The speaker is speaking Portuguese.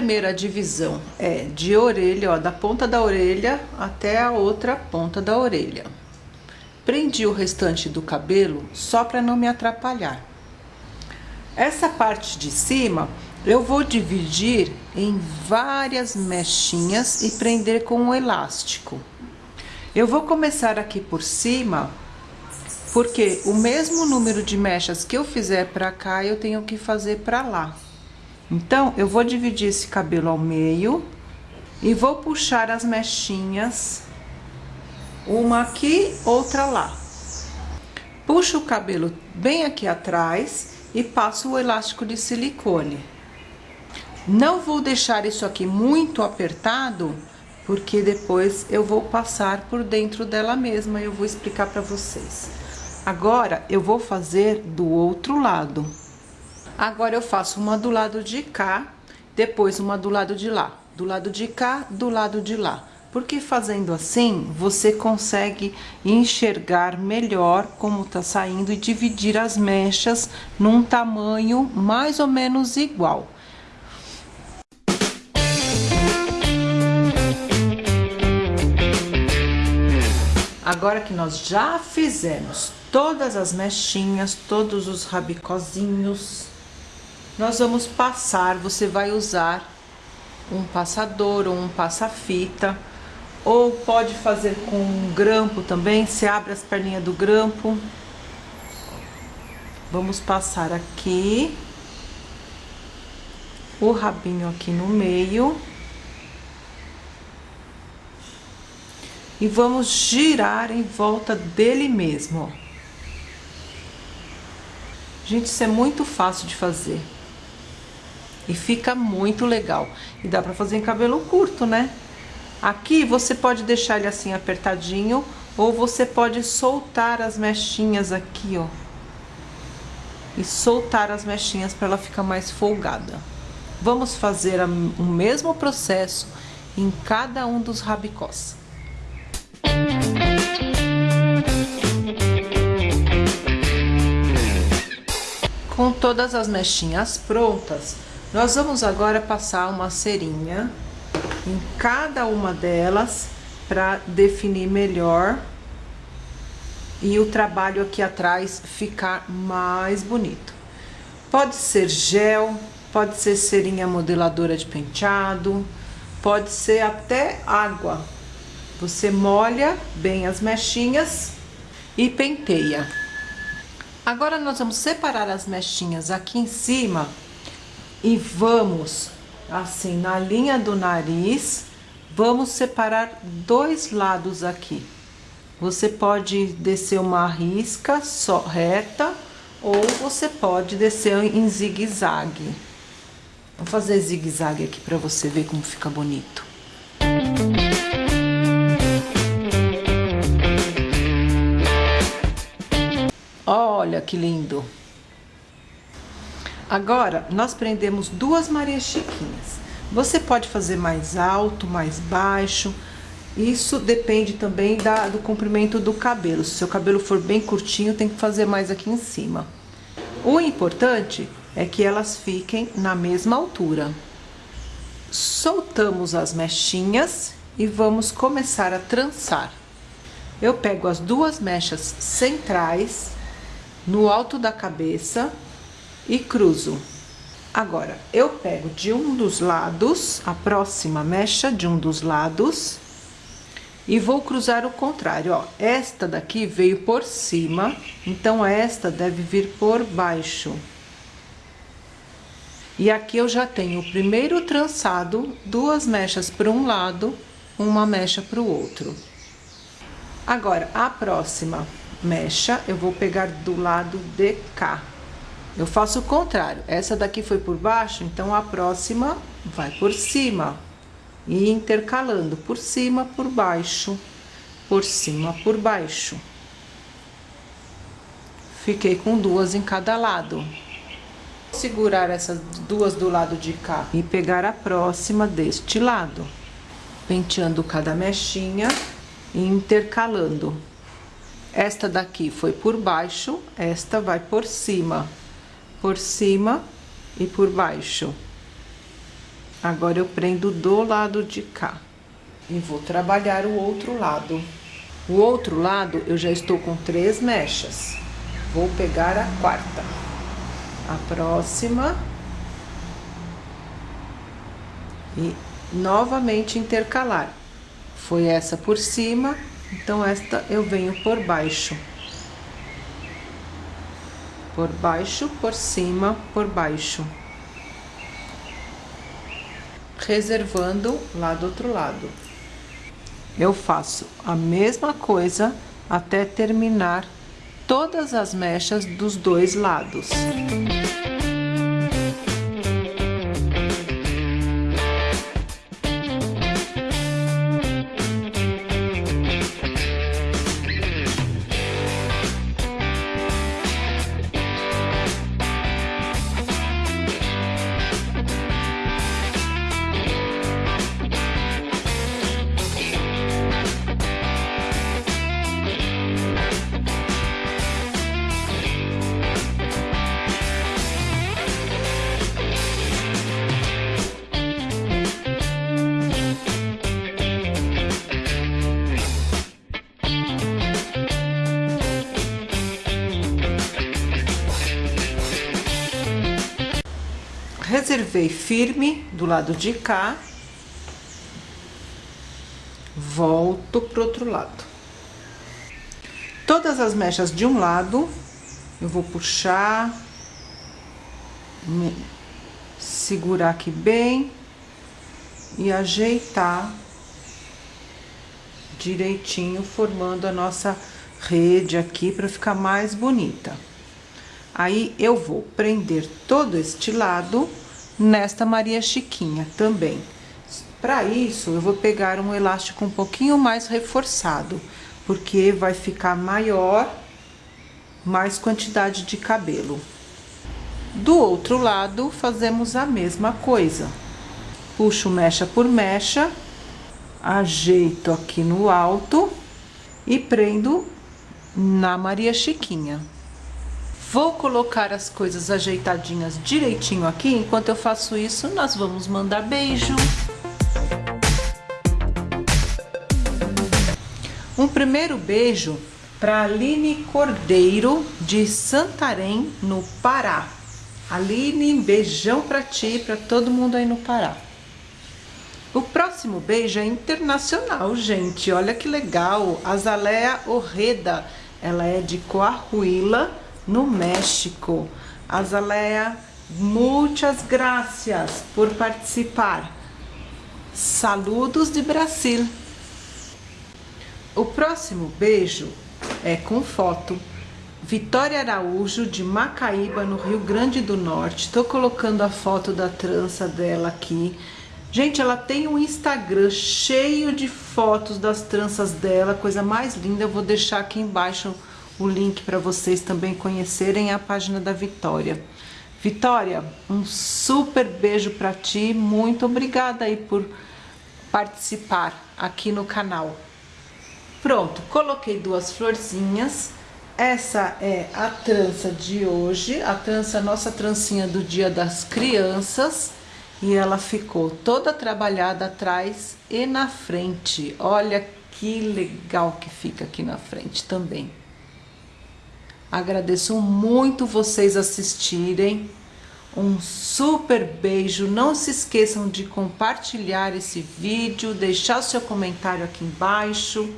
primeira divisão é de orelha, ó, da ponta da orelha até a outra ponta da orelha. Prendi o restante do cabelo só para não me atrapalhar. Essa parte de cima eu vou dividir em várias mechinhas e prender com um elástico. Eu vou começar aqui por cima, porque o mesmo número de mechas que eu fizer para cá, eu tenho que fazer para lá. Então, eu vou dividir esse cabelo ao meio e vou puxar as mechinhas, uma aqui, outra lá. Puxo o cabelo bem aqui atrás e passo o elástico de silicone. Não vou deixar isso aqui muito apertado, porque depois eu vou passar por dentro dela mesma e eu vou explicar para vocês. Agora, eu vou fazer do outro lado. Agora, eu faço uma do lado de cá, depois uma do lado de lá. Do lado de cá, do lado de lá. Porque fazendo assim, você consegue enxergar melhor como tá saindo e dividir as mechas num tamanho mais ou menos igual. Agora que nós já fizemos todas as mechinhas, todos os rabicozinhos, nós vamos passar, você vai usar um passador ou um passa-fita, ou pode fazer com um grampo também, você abre as perninhas do grampo. Vamos passar aqui, o rabinho aqui no meio. e vamos girar em volta dele mesmo, ó. Gente, isso é muito fácil de fazer. E fica muito legal. E dá pra fazer em cabelo curto, né? Aqui você pode deixar ele assim apertadinho, ou você pode soltar as mechinhas aqui, ó. E soltar as mechinhas para ela ficar mais folgada. Vamos fazer o mesmo processo em cada um dos rabicós. Com todas as mechinhas prontas, nós vamos agora passar uma cerinha em cada uma delas para definir melhor e o trabalho aqui atrás ficar mais bonito. Pode ser gel, pode ser cerinha modeladora de penteado, pode ser até água. Você molha bem as mechinhas e penteia. Agora, nós vamos separar as mechinhas aqui em cima e vamos, assim, na linha do nariz, vamos separar dois lados aqui. Você pode descer uma risca só reta ou você pode descer em zigue-zague. Vou fazer zigue-zague aqui para você ver como fica bonito. Olha que lindo. Agora, nós prendemos duas Marias Chiquinhas. Você pode fazer mais alto, mais baixo. Isso depende também da, do comprimento do cabelo. Se seu cabelo for bem curtinho, tem que fazer mais aqui em cima. O importante é que elas fiquem na mesma altura. Soltamos as mechinhas e vamos começar a trançar. Eu pego as duas mechas centrais no alto da cabeça e cruzo. Agora, eu pego de um dos lados, a próxima mecha de um dos lados, e vou cruzar o contrário, ó. Esta daqui veio por cima, então esta deve vir por baixo. E aqui eu já tenho o primeiro trançado, duas mechas para um lado, uma mecha para o outro. Agora, a próxima mecha, eu vou pegar do lado de cá. Eu faço o contrário. Essa daqui foi por baixo, então a próxima vai por cima. E intercalando por cima, por baixo, por cima, por baixo. Fiquei com duas em cada lado. Segurar essas duas do lado de cá e pegar a próxima deste lado. Penteando cada mechinha e intercalando. Esta daqui foi por baixo, esta vai por cima, por cima e por baixo. Agora eu prendo do lado de cá. E vou trabalhar o outro lado. O outro lado eu já estou com três mechas. Vou pegar a quarta. A próxima. E novamente intercalar. Foi essa por cima, então esta eu venho por baixo. Por baixo, por cima, por baixo. Reservando lá do outro lado. Eu faço a mesma coisa até terminar todas as mechas dos dois lados. Reservei firme do lado de cá, volto pro outro lado. Todas as mechas de um lado, eu vou puxar, segurar aqui bem e ajeitar direitinho, formando a nossa rede aqui para ficar mais bonita. Aí, eu vou prender todo este lado nesta Maria Chiquinha também. Para isso, eu vou pegar um elástico um pouquinho mais reforçado, porque vai ficar maior, mais quantidade de cabelo. Do outro lado, fazemos a mesma coisa. Puxo mecha por mecha, ajeito aqui no alto e prendo na Maria Chiquinha. Vou colocar as coisas ajeitadinhas direitinho aqui. Enquanto eu faço isso, nós vamos mandar beijo. Um primeiro beijo para Aline Cordeiro, de Santarém, no Pará. Aline, beijão para ti e para todo mundo aí no Pará. O próximo beijo é internacional, gente. Olha que legal. Azalea Orreda. Ela é de Coahuila, no México. Azalea, muitas graças por participar. Saludos de Brasil. O próximo beijo é com foto. Vitória Araújo, de Macaíba, no Rio Grande do Norte. Estou colocando a foto da trança dela aqui. Gente, ela tem um Instagram cheio de fotos das tranças dela, coisa mais linda. Eu vou deixar aqui embaixo o link para vocês também conhecerem a página da Vitória. Vitória, um super beijo para ti, muito obrigada aí por participar aqui no canal. Pronto, coloquei duas florzinhas. Essa é a trança de hoje, a trança, nossa trancinha do Dia das Crianças. E ela ficou toda trabalhada atrás e na frente. Olha que legal que fica aqui na frente também. Agradeço muito vocês assistirem. Um super beijo. Não se esqueçam de compartilhar esse vídeo, deixar o seu comentário aqui embaixo.